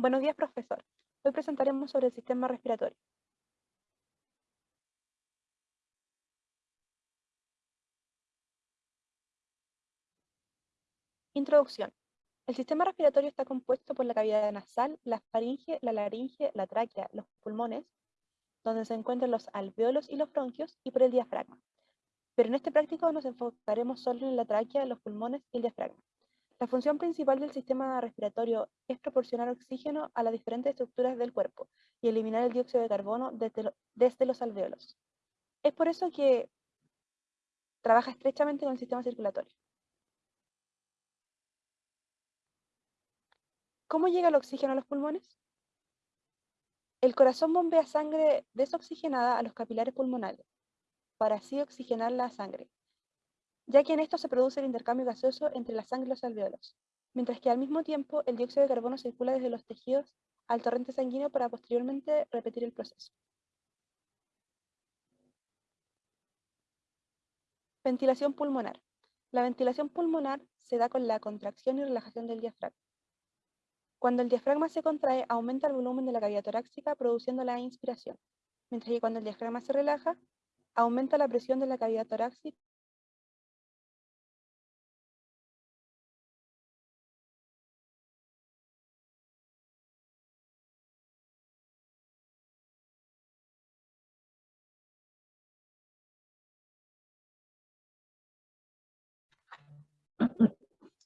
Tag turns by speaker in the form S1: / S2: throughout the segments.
S1: Buenos días, profesor. Hoy presentaremos sobre el sistema respiratorio. Introducción. El sistema respiratorio está compuesto por la cavidad nasal, la faringe, la laringe, la tráquea, los pulmones, donde se encuentran los alveolos y los bronquios, y por el diafragma. Pero en este práctico nos enfocaremos solo en la tráquea, los pulmones y el diafragma. La función principal del sistema respiratorio es proporcionar oxígeno a las diferentes estructuras del cuerpo y eliminar el dióxido de carbono desde, los alveolos. Es por eso que trabaja estrechamente con el sistema circulatorio. ¿Cómo llega el oxígeno a los pulmones? El corazón bombea sangre desoxigenada a los capilares pulmonares para así oxigenar la sangre ya que en esto se produce el intercambio gaseoso entre la sangre y los alveolos, mientras que al mismo tiempo el dióxido de carbono circula desde los tejidos al torrente sanguíneo para posteriormente repetir el proceso. Ventilación pulmonar. La ventilación pulmonar se da con la contracción y relajación del diafragma. Cuando el diafragma se contrae, aumenta el volumen de la cavidad torácica produciendo la inspiración, mientras que cuando el diafragma se relaja, aumenta la presión de la cavidad torácica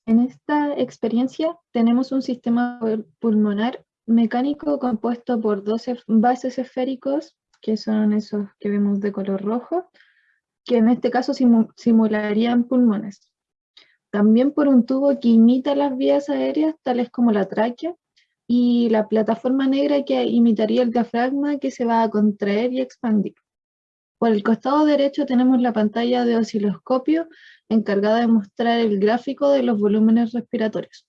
S2: En esta experiencia tenemos un sistema pulmonar mecánico compuesto por 12 bases esféricos, que son esos que vemos de color rojo, que en este caso simularían pulmones. También por un tubo que imita las vías aéreas, tales como la tráquea, y la plataforma negra que imitaría el diafragma que se va a contraer y expandir. Por el costado derecho tenemos la pantalla de osciloscopio encargada de mostrar el gráfico de los volúmenes respiratorios.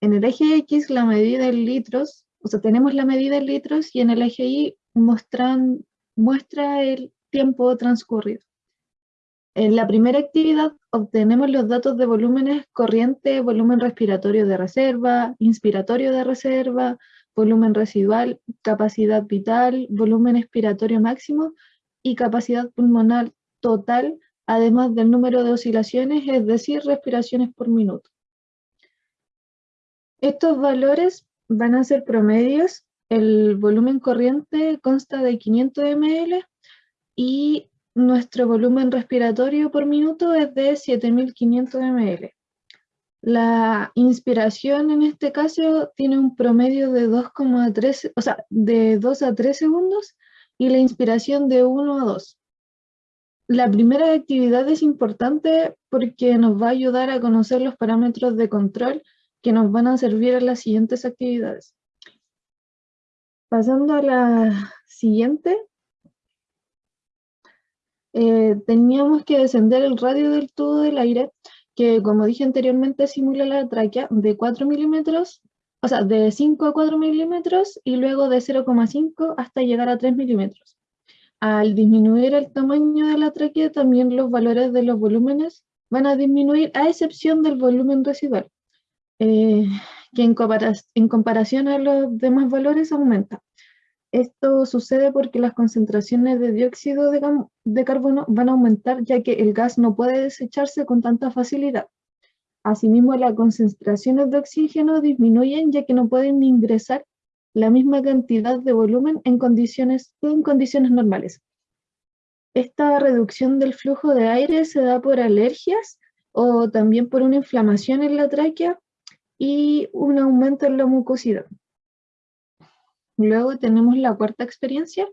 S2: En el eje X la medida en litros, o sea, tenemos la medida en litros y en el eje Y muestra el tiempo transcurrido. En la primera actividad obtenemos los datos de volúmenes corriente, volumen respiratorio de reserva, inspiratorio de reserva, volumen residual, capacidad vital, volumen expiratorio máximo y capacidad pulmonar total, además del número de oscilaciones, es decir, respiraciones por minuto. Estos valores van a ser promedios. El volumen corriente consta de 500 ml y nuestro volumen respiratorio por minuto es de 7500 ml. La inspiración en este caso tiene un promedio de 2,3, o sea, de 2 a 3 segundos y la inspiración de 1 a 2. La primera actividad es importante porque nos va a ayudar a conocer los parámetros de control que nos van a servir en las siguientes actividades. Pasando a la siguiente, eh, teníamos que descender el radio del tubo del aire, que como dije anteriormente simula la tráquea de 4 milímetros o sea, de 5 a 4 milímetros y luego de 0,5 hasta llegar a 3 milímetros. Al disminuir el tamaño de la tráquea, también los valores de los volúmenes van a disminuir a excepción del volumen residual, eh, que en, comparación a los demás valores aumenta. Esto sucede porque las concentraciones de dióxido de carbono van a aumentar ya que el gas no puede desecharse con tanta facilidad. Asimismo, las concentraciones de oxígeno disminuyen ya que no pueden ingresar la misma cantidad de volumen en condiciones, en condiciones normales. Esta reducción del flujo de aire se da por alergias o también por una inflamación en la tráquea y un aumento en la mucosidad. Luego tenemos la cuarta experiencia.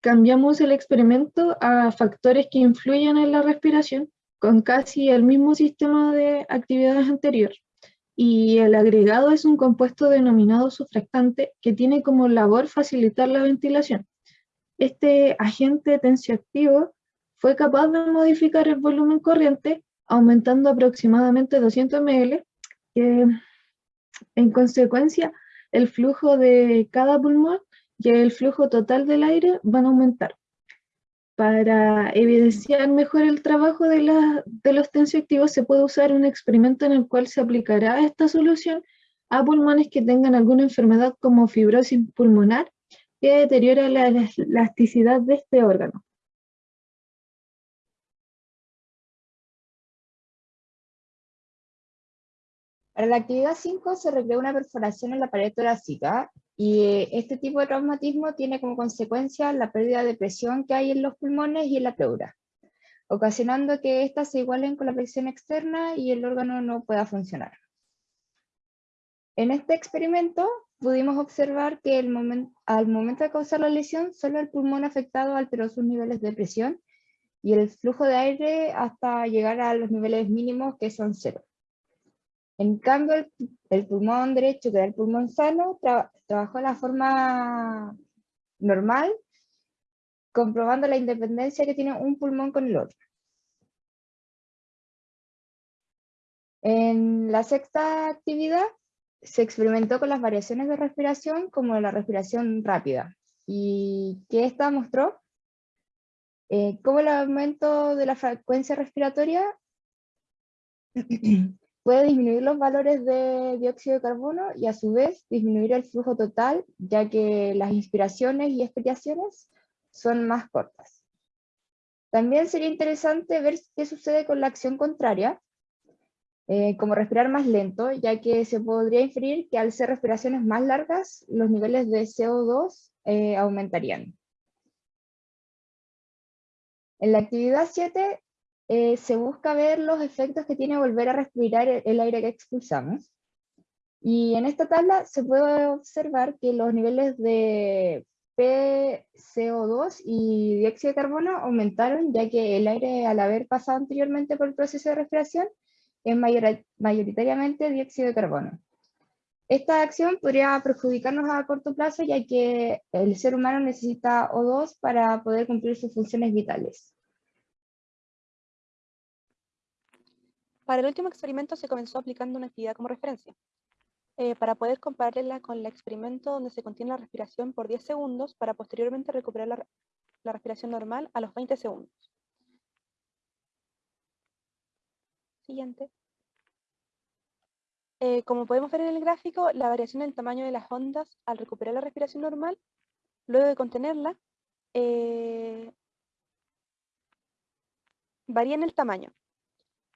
S2: Cambiamos el experimento a factores que influyen en la respiración con casi el mismo sistema de actividades anterior. Y el agregado es un compuesto denominado sufractante que tiene como labor facilitar la ventilación. Este agente tensioactivo fue capaz de modificar el volumen corriente aumentando aproximadamente 200 ml, en consecuencia el flujo de cada pulmón y el flujo total del aire van a aumentar. Para evidenciar mejor el trabajo de, los tensioactivos se puede usar un experimento en el cual se aplicará esta solución a pulmones que tengan alguna enfermedad como fibrosis pulmonar que deteriora la elasticidad de este órgano.
S3: Para la actividad 5 se recrea una perforación en la pared torácica y eh, este tipo de traumatismo tiene como consecuencia la pérdida de presión que hay en los pulmones y en la pleura, ocasionando que éstas se igualen con la presión externa y el órgano no pueda funcionar. En este experimento pudimos observar que al momento de causar la lesión, solo el pulmón afectado alteró sus niveles de presión y el flujo de aire hasta llegar a los niveles mínimos que son cero. En cambio, el, pulmón derecho, que era el pulmón sano, trabajó de la forma normal, comprobando la independencia que tiene un pulmón con el otro. En la sexta actividad se experimentó con las variaciones de respiración como la respiración rápida. ¿Y qué esta mostró? Eh, cómo el aumento de la frecuencia respiratoria puede disminuir los valores de dióxido de carbono y a su vez disminuir el flujo total, ya que las inspiraciones y expiraciones son más cortas. También sería interesante ver qué sucede con la acción contraria, eh, como respirar más lento, ya que se podría inferir que al ser respiraciones más largas, los niveles de CO2 eh, aumentarían. En la actividad 7 eh, se busca ver los efectos que tiene volver a respirar el, aire que expulsamos. Y en esta tabla se puede observar que los niveles de PCO2 y dióxido de carbono aumentaron, ya que el aire al haber pasado anteriormente por el proceso de respiración es mayoritariamente dióxido de carbono. Esta acción podría perjudicarnos a corto plazo, ya que el ser humano necesita O2 para poder cumplir sus funciones vitales.
S1: Para el último experimento se comenzó aplicando una actividad como referencia, eh, para poder compararla con el experimento donde se contiene la respiración por 10 segundos para posteriormente recuperar la, respiración normal a los 20 segundos. Siguiente. Eh, como podemos ver en el gráfico, la variación en el tamaño de las ondas al recuperar la respiración normal, luego de contenerla, eh, varía en el tamaño.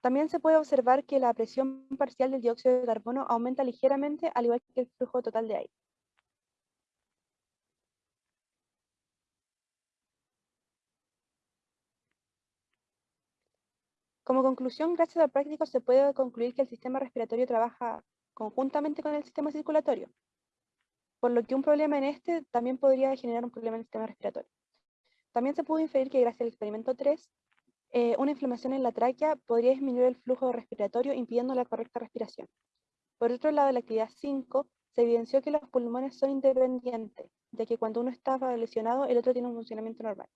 S1: También se puede observar que la presión parcial del dióxido de carbono aumenta ligeramente al igual que el flujo total de aire. Como conclusión, gracias al práctico se puede concluir que el sistema respiratorio trabaja conjuntamente con el sistema circulatorio, por lo que un problema en este también podría generar un problema en el sistema respiratorio. También se pudo inferir que gracias al experimento 3, eh, una inflamación en la tráquea podría disminuir el flujo respiratorio impidiendo la correcta respiración. Por otro lado, en la actividad 5 se evidenció que los pulmones son independientes, ya que cuando uno está lesionado, el otro tiene un funcionamiento normal.